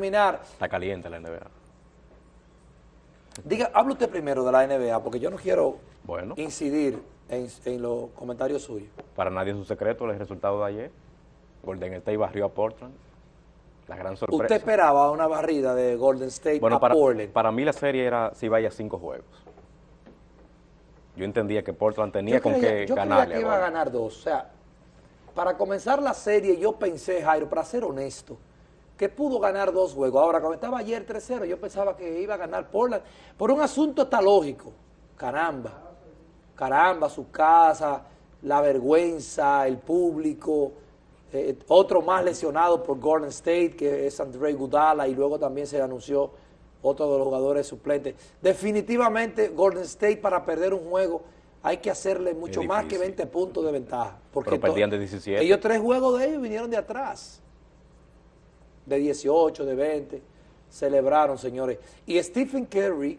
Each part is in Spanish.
terminar. Está caliente la NBA. Diga, hable usted primero de la NBA, porque yo no quiero Bueno. incidir en, en los comentarios suyos. Para nadie es un secreto el resultado de ayer. Golden State barrió a Portland. La gran sorpresa. ¿Usted esperaba una barrida de Golden State bueno, a para, Portland? para mí la serie era si vaya a cinco juegos. Yo entendía que Portland tenía yo con creía, qué yo creía ganarle. que iba a ganar dos. O sea, para comenzar la serie yo pensé, Jairo, para ser honesto, que pudo ganar dos juegos. Ahora, cuando estaba ayer 3-0, yo pensaba que iba a ganar Portland por un asunto hasta lógico. Caramba, caramba, su casa, la vergüenza, el público, eh, otro más lesionado por Golden State, que es André Gudala, y luego también se anunció otro de los jugadores suplentes. Definitivamente, Golden State para perder un juego hay que hacerle mucho más que difícil. 20 puntos de ventaja. Porque Pero perdían de 17. Ellos tres juegos de ellos vinieron de atrás. De 18, de 20. Celebraron, señores. Y Stephen Curry,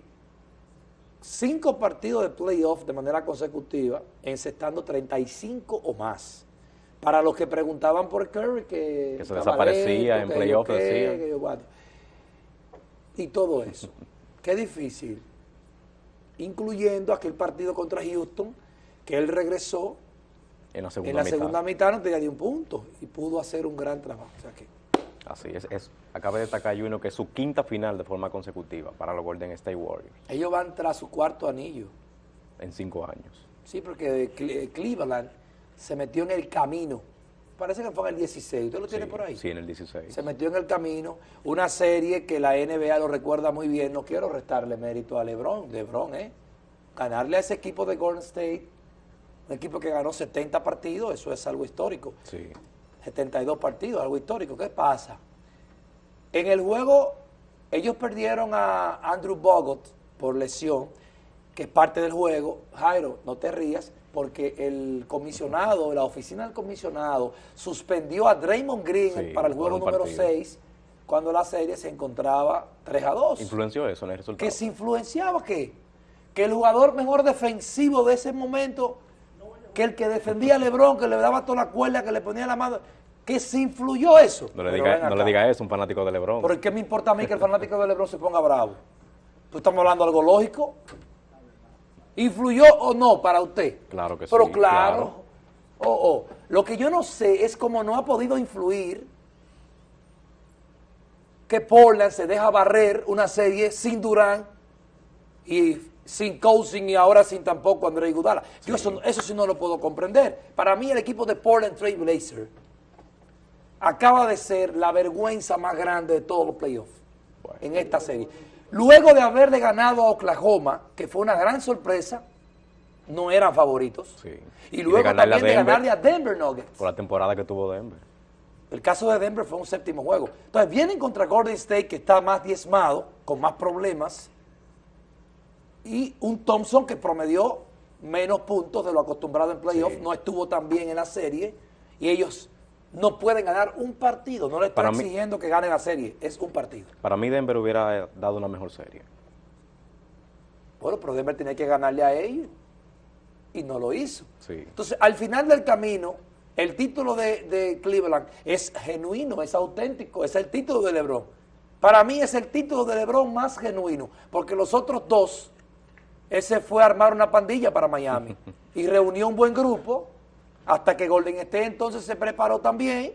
cinco partidos de playoff de manera consecutiva, encestando 35 o más. Para los que preguntaban por Curry, que, Que se desaparecía en playoff, decían. Y todo eso. Qué difícil. Incluyendo aquel partido contra Houston, que él regresó En la segunda en la mitad. segunda mitad no tenía ni un punto y pudo hacer un gran trabajo. O sea que, Así es, es. Acaba de destacar Juno que es su quinta final de forma consecutiva para los Golden State Warriors ellos van tras su cuarto anillo. en cinco años. Sí, porque Cle- Cleveland se metió en el camino. Parece que fue en el 16. ¿Usted lo tiene Sí, por ahí? Sí, en el 16. Se metió en el camino. Una serie que la NBA lo recuerda muy bien. No quiero restarle mérito a LeBron. LeBron, ¿eh? Ganarle a ese equipo de Golden State, un equipo que ganó 70 partidos, eso es algo histórico. Sí. 72 partidos, algo histórico. ¿Qué pasa? En el juego, ellos perdieron a Andrew Bogut por lesión, que es parte del juego. Jairo, no te rías, porque el comisionado, la oficina del comisionado, suspendió a Draymond Green Sí, para el juego número partido. 6, cuando la serie se encontraba 3 a 2. ¿Influenció eso en el resultado? ¿Que se influenciaba qué? Que el jugador mejor defensivo de ese momento, que el que defendía a Lebron, que le daba toda la cuerda, que le ponía la mano, que se influyó eso. No le, Pero diga, no le diga eso a un fanático de LeBron. ¿Por qué me importa a mí que el fanático de Lebron se ponga bravo? ¿Tú estamos hablando de algo lógico? ¿Influyó o no para usted? Claro que Pero sí, claro. claro. Oh, oh. Lo que yo no sé es cómo no ha podido influir que Portland se deja barrer una serie sin Durán y sin Cousin y ahora sin tampoco André Iguodala. Yo eso, eso sí no lo puedo comprender. Para mí el equipo de Portland Trail Blazer acaba de ser la vergüenza más grande de todos los playoffs Bueno. en esta serie. Luego de haberle ganado a Oklahoma, que fue una gran sorpresa, no eran favoritos. Sí. Y Y de luego también de ganarle a Denver Nuggets. Por la temporada que tuvo Denver. El caso de Denver fue un séptimo juego. Entonces vienen contra Golden State, que está más diezmado, con más problemas, y un Thompson que promedió menos puntos de lo acostumbrado en playoff, Sí. no estuvo tan bien en la serie, y ellos no pueden ganar un partido, no le están mí- exigiendo que ganen la serie, es un partido. Para mí Denver hubiera dado una mejor serie. Bueno, pero Denver tenía que ganarle a ellos, y no lo hizo. Sí. Entonces, al final del camino, el título de, de Cleveland es genuino, es auténtico, es el título de LeBron. Para mí es el título de LeBron más genuino, porque los otros dos, ese fue a armar una pandilla para Miami y reunió un buen grupo, hasta que Golden State entonces se preparó también,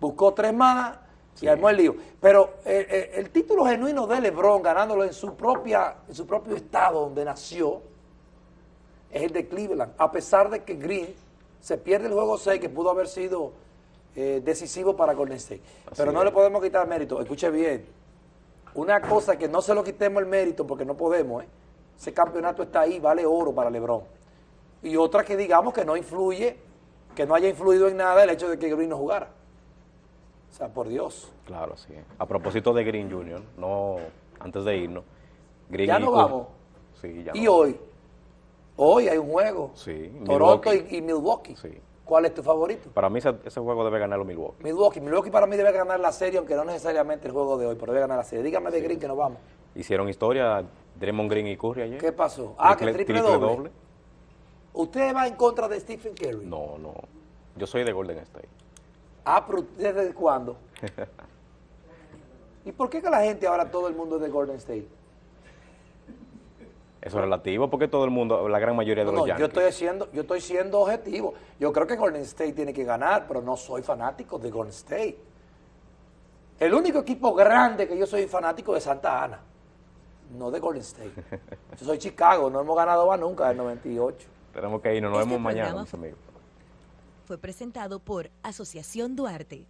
buscó tres más y armó el lío. Pero eh, eh, el título genuino de LeBron, ganándolo en su, propia, en su propio estado donde nació, es el de Cleveland, a pesar de que Green se pierde el juego 6 que pudo haber sido eh, decisivo para Golden State. Pero no es. le podemos quitar mérito. Escuche bien, una cosa que no se lo quitemos el mérito porque no podemos, ¿eh? Ese campeonato está ahí, vale oro para LeBron. Y otra que digamos que no influye, que no haya influido en nada el hecho de que Green no jugara. O sea, por Dios. Claro, sí. A propósito de Green Jr., no, antes de irnos. Green Ya no vamos. Sí, ya Y no. hoy, hoy hay un juego. Sí, Toronto Milwaukee. y, y Milwaukee. Sí. ¿Cuál es tu favorito? Para mí ese, ese juego debe ganarlo Milwaukee. Milwaukee. Milwaukee para mí debe ganar la serie, aunque no necesariamente el juego de hoy, pero debe ganar la serie. Dígame de Green que nos vamos. Hicieron historia Draymond Green y Curry ayer. ¿Qué pasó? Ah, que triple, doble. ¿Usted va en contra de Stephen Curry? No, no. Yo soy de Golden State. Ah, pero ¿desde cuándo? ¿Y por qué que la gente ahora todo el mundo es de Golden State? Eso es relativo porque todo el mundo, la gran mayoría de No, los no, yo Yankees. estoy, siendo, yo estoy siendo objetivo. Yo creo que Golden State tiene que ganar, pero no soy fanático de Golden State. El único equipo grande que yo soy fanático es Santa Ana, no de Golden State. Yo soy Chicago, no hemos ganado más nunca en 98. Tenemos que irnos, nos Este vemos mañana, mis amigos. Fue presentado por Asociación Duarte.